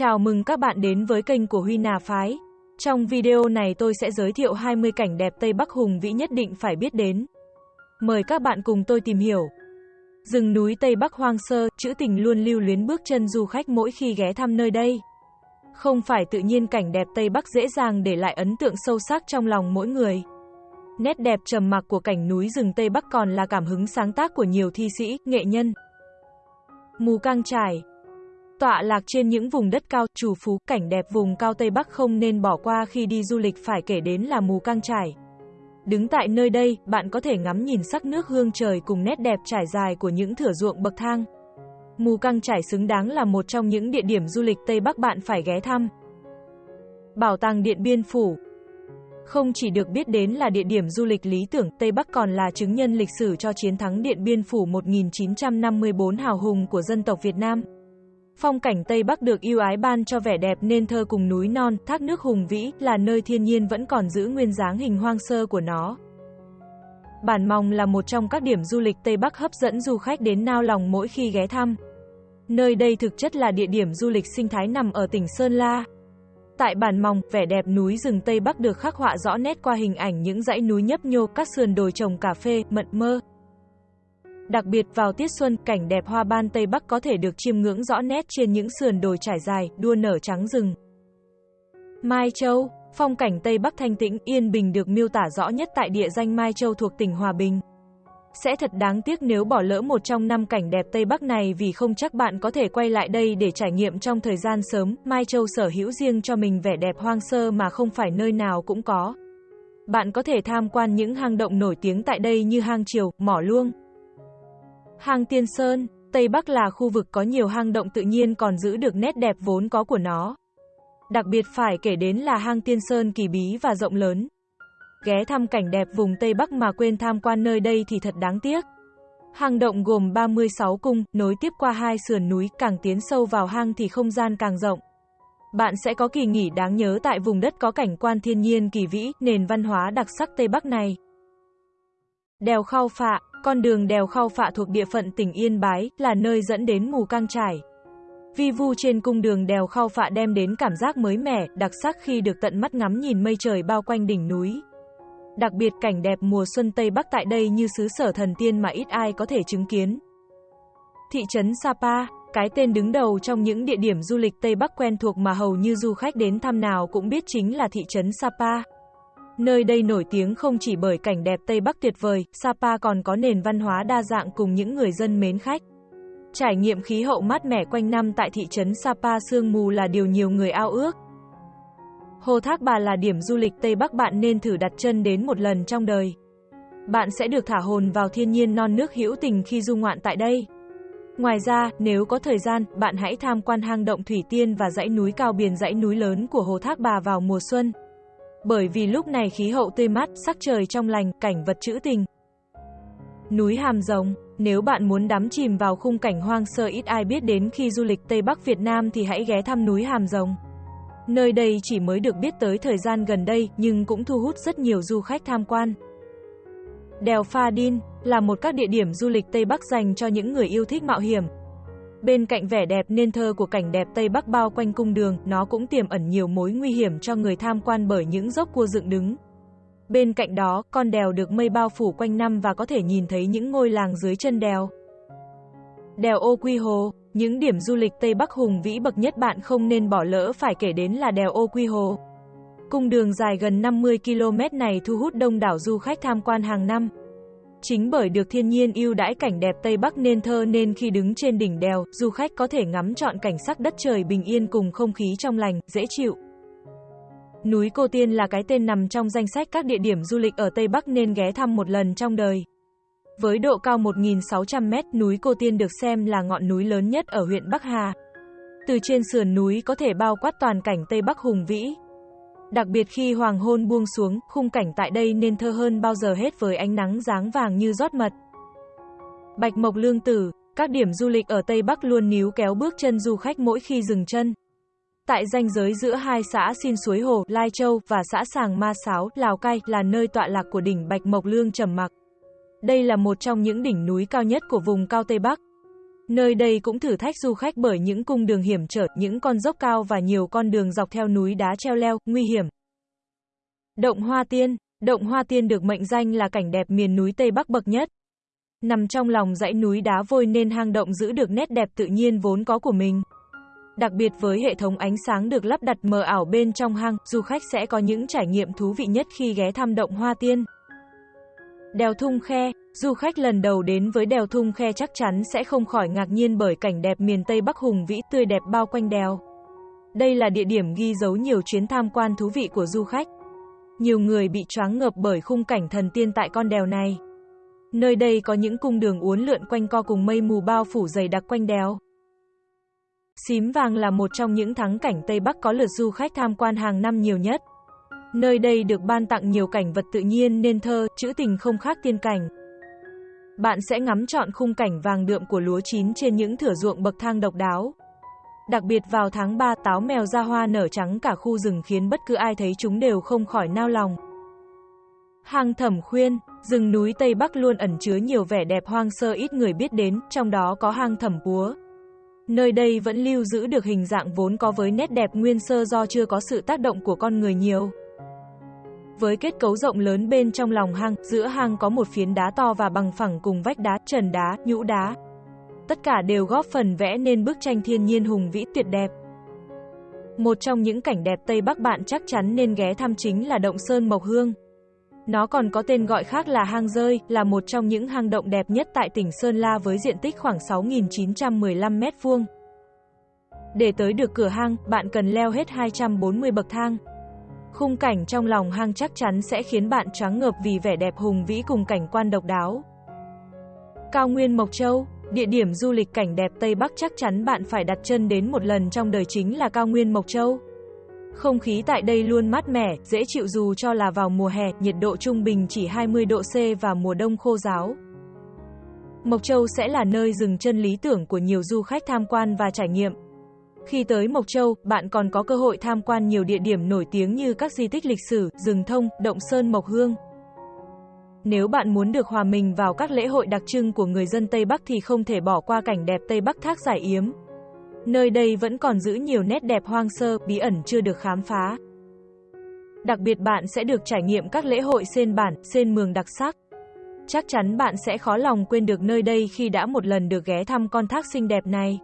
Chào mừng các bạn đến với kênh của Huy Nà Phái. Trong video này tôi sẽ giới thiệu 20 cảnh đẹp Tây Bắc hùng vĩ nhất định phải biết đến. Mời các bạn cùng tôi tìm hiểu. Rừng núi Tây Bắc hoang sơ, trữ tình luôn lưu luyến bước chân du khách mỗi khi ghé thăm nơi đây. Không phải tự nhiên cảnh đẹp Tây Bắc dễ dàng để lại ấn tượng sâu sắc trong lòng mỗi người. Nét đẹp trầm mặc của cảnh núi rừng Tây Bắc còn là cảm hứng sáng tác của nhiều thi sĩ, nghệ nhân. Mù căng trải Tọa lạc trên những vùng đất cao, chủ phú, cảnh đẹp vùng cao Tây Bắc không nên bỏ qua khi đi du lịch phải kể đến là Mù Căng Trải. Đứng tại nơi đây, bạn có thể ngắm nhìn sắc nước hương trời cùng nét đẹp trải dài của những thửa ruộng bậc thang. Mù Căng Trải xứng đáng là một trong những địa điểm du lịch Tây Bắc bạn phải ghé thăm. Bảo tàng Điện Biên Phủ Không chỉ được biết đến là địa điểm du lịch lý tưởng, Tây Bắc còn là chứng nhân lịch sử cho chiến thắng Điện Biên Phủ 1954 hào hùng của dân tộc Việt Nam. Phong cảnh Tây Bắc được yêu ái ban cho vẻ đẹp nên thơ cùng núi non, thác nước hùng vĩ, là nơi thiên nhiên vẫn còn giữ nguyên dáng hình hoang sơ của nó. Bản Mòng là một trong các điểm du lịch Tây Bắc hấp dẫn du khách đến nao lòng mỗi khi ghé thăm. Nơi đây thực chất là địa điểm du lịch sinh thái nằm ở tỉnh Sơn La. Tại Bản Mòng, vẻ đẹp núi rừng Tây Bắc được khắc họa rõ nét qua hình ảnh những dãy núi nhấp nhô, các sườn đồi trồng cà phê, mận mơ. Đặc biệt vào tiết xuân, cảnh đẹp hoa ban Tây Bắc có thể được chiêm ngưỡng rõ nét trên những sườn đồi trải dài, đua nở trắng rừng. Mai Châu, phong cảnh Tây Bắc thanh tĩnh, yên bình được miêu tả rõ nhất tại địa danh Mai Châu thuộc tỉnh Hòa Bình. Sẽ thật đáng tiếc nếu bỏ lỡ một trong năm cảnh đẹp Tây Bắc này vì không chắc bạn có thể quay lại đây để trải nghiệm trong thời gian sớm. Mai Châu sở hữu riêng cho mình vẻ đẹp hoang sơ mà không phải nơi nào cũng có. Bạn có thể tham quan những hang động nổi tiếng tại đây như hang Triều, Mỏ Luông. Hang Tiên Sơn, Tây Bắc là khu vực có nhiều hang động tự nhiên còn giữ được nét đẹp vốn có của nó. Đặc biệt phải kể đến là hang Tiên Sơn kỳ bí và rộng lớn. Ghé thăm cảnh đẹp vùng Tây Bắc mà quên tham quan nơi đây thì thật đáng tiếc. Hang động gồm 36 cung, nối tiếp qua hai sườn núi, càng tiến sâu vào hang thì không gian càng rộng. Bạn sẽ có kỳ nghỉ đáng nhớ tại vùng đất có cảnh quan thiên nhiên kỳ vĩ, nền văn hóa đặc sắc Tây Bắc này. Đèo Khao Phạ con đường đèo Khao Phạ thuộc địa phận tỉnh Yên Bái, là nơi dẫn đến mù căng trải. Vi vu trên cung đường đèo Khao Phạ đem đến cảm giác mới mẻ, đặc sắc khi được tận mắt ngắm nhìn mây trời bao quanh đỉnh núi. Đặc biệt cảnh đẹp mùa xuân Tây Bắc tại đây như xứ sở thần tiên mà ít ai có thể chứng kiến. Thị trấn Sapa, cái tên đứng đầu trong những địa điểm du lịch Tây Bắc quen thuộc mà hầu như du khách đến thăm nào cũng biết chính là thị trấn Sapa. Nơi đây nổi tiếng không chỉ bởi cảnh đẹp Tây Bắc tuyệt vời, Sapa còn có nền văn hóa đa dạng cùng những người dân mến khách. Trải nghiệm khí hậu mát mẻ quanh năm tại thị trấn Sapa sương mù là điều nhiều người ao ước. Hồ Thác Bà là điểm du lịch Tây Bắc bạn nên thử đặt chân đến một lần trong đời. Bạn sẽ được thả hồn vào thiên nhiên non nước hữu tình khi du ngoạn tại đây. Ngoài ra, nếu có thời gian, bạn hãy tham quan hang động Thủy Tiên và dãy núi cao biển dãy núi lớn của Hồ Thác Bà vào mùa xuân. Bởi vì lúc này khí hậu tươi mát, sắc trời trong lành, cảnh vật trữ tình. Núi Hàm Rồng, nếu bạn muốn đắm chìm vào khung cảnh hoang sơ ít ai biết đến khi du lịch Tây Bắc Việt Nam thì hãy ghé thăm núi Hàm Rồng. Nơi đây chỉ mới được biết tới thời gian gần đây nhưng cũng thu hút rất nhiều du khách tham quan. Đèo Pha Đin là một các địa điểm du lịch Tây Bắc dành cho những người yêu thích mạo hiểm, Bên cạnh vẻ đẹp nên thơ của cảnh đẹp Tây Bắc bao quanh cung đường, nó cũng tiềm ẩn nhiều mối nguy hiểm cho người tham quan bởi những dốc cua dựng đứng. Bên cạnh đó, con đèo được mây bao phủ quanh năm và có thể nhìn thấy những ngôi làng dưới chân đèo. Đèo Ô Quy Hồ, những điểm du lịch Tây Bắc hùng vĩ bậc nhất bạn không nên bỏ lỡ phải kể đến là đèo Ô Quy Hồ. Cung đường dài gần 50 km này thu hút đông đảo du khách tham quan hàng năm. Chính bởi được thiên nhiên ưu đãi cảnh đẹp Tây Bắc nên thơ nên khi đứng trên đỉnh đèo, du khách có thể ngắm trọn cảnh sắc đất trời bình yên cùng không khí trong lành, dễ chịu. Núi Cô Tiên là cái tên nằm trong danh sách các địa điểm du lịch ở Tây Bắc nên ghé thăm một lần trong đời. Với độ cao 1.600 mét, núi Cô Tiên được xem là ngọn núi lớn nhất ở huyện Bắc Hà. Từ trên sườn núi có thể bao quát toàn cảnh Tây Bắc hùng vĩ, Đặc biệt khi hoàng hôn buông xuống, khung cảnh tại đây nên thơ hơn bao giờ hết với ánh nắng dáng vàng như rót mật. Bạch Mộc Lương Tử, các điểm du lịch ở Tây Bắc luôn níu kéo bước chân du khách mỗi khi dừng chân. Tại ranh giới giữa hai xã Xin Suối Hồ, Lai Châu và xã Sàng Ma Sáo, Lào Cai là nơi tọa lạc của đỉnh Bạch Mộc Lương trầm mặc. Đây là một trong những đỉnh núi cao nhất của vùng cao Tây Bắc. Nơi đây cũng thử thách du khách bởi những cung đường hiểm trở, những con dốc cao và nhiều con đường dọc theo núi đá treo leo, nguy hiểm. Động Hoa Tiên Động Hoa Tiên được mệnh danh là cảnh đẹp miền núi Tây Bắc bậc nhất. Nằm trong lòng dãy núi đá vôi nên hang động giữ được nét đẹp tự nhiên vốn có của mình. Đặc biệt với hệ thống ánh sáng được lắp đặt mờ ảo bên trong hang, du khách sẽ có những trải nghiệm thú vị nhất khi ghé thăm động Hoa Tiên. Đèo Thung Khe, du khách lần đầu đến với đèo Thung Khe chắc chắn sẽ không khỏi ngạc nhiên bởi cảnh đẹp miền Tây Bắc hùng vĩ tươi đẹp bao quanh đèo. Đây là địa điểm ghi dấu nhiều chuyến tham quan thú vị của du khách. Nhiều người bị choáng ngợp bởi khung cảnh thần tiên tại con đèo này. Nơi đây có những cung đường uốn lượn quanh co cùng mây mù bao phủ dày đặc quanh đèo. Xím Vàng là một trong những thắng cảnh Tây Bắc có lượt du khách tham quan hàng năm nhiều nhất. Nơi đây được ban tặng nhiều cảnh vật tự nhiên nên thơ, chữ tình không khác tiên cảnh. Bạn sẽ ngắm trọn khung cảnh vàng đượm của lúa chín trên những thửa ruộng bậc thang độc đáo. Đặc biệt vào tháng 3 táo mèo ra hoa nở trắng cả khu rừng khiến bất cứ ai thấy chúng đều không khỏi nao lòng. Hang Thẩm Khuyên, rừng núi Tây Bắc luôn ẩn chứa nhiều vẻ đẹp hoang sơ ít người biết đến, trong đó có hang Thẩm Búa. Nơi đây vẫn lưu giữ được hình dạng vốn có với nét đẹp nguyên sơ do chưa có sự tác động của con người nhiều. Với kết cấu rộng lớn bên trong lòng hang, giữa hang có một phiến đá to và bằng phẳng cùng vách đá, trần đá, nhũ đá. Tất cả đều góp phần vẽ nên bức tranh thiên nhiên hùng vĩ tuyệt đẹp. Một trong những cảnh đẹp Tây Bắc bạn chắc chắn nên ghé thăm chính là động Sơn Mộc Hương. Nó còn có tên gọi khác là hang rơi, là một trong những hang động đẹp nhất tại tỉnh Sơn La với diện tích khoảng 6.915 m2. Để tới được cửa hang, bạn cần leo hết 240 bậc thang. Khung cảnh trong lòng hang chắc chắn sẽ khiến bạn choáng ngợp vì vẻ đẹp hùng vĩ cùng cảnh quan độc đáo. Cao Nguyên Mộc Châu, địa điểm du lịch cảnh đẹp Tây Bắc chắc chắn bạn phải đặt chân đến một lần trong đời chính là Cao Nguyên Mộc Châu. Không khí tại đây luôn mát mẻ, dễ chịu dù cho là vào mùa hè, nhiệt độ trung bình chỉ 20 độ C và mùa đông khô giáo. Mộc Châu sẽ là nơi dừng chân lý tưởng của nhiều du khách tham quan và trải nghiệm. Khi tới Mộc Châu, bạn còn có cơ hội tham quan nhiều địa điểm nổi tiếng như các di tích lịch sử, rừng thông, động sơn Mộc Hương. Nếu bạn muốn được hòa mình vào các lễ hội đặc trưng của người dân Tây Bắc thì không thể bỏ qua cảnh đẹp Tây Bắc Thác Giải Yếm. Nơi đây vẫn còn giữ nhiều nét đẹp hoang sơ, bí ẩn chưa được khám phá. Đặc biệt bạn sẽ được trải nghiệm các lễ hội sen bản, sen mường đặc sắc. Chắc chắn bạn sẽ khó lòng quên được nơi đây khi đã một lần được ghé thăm con thác xinh đẹp này.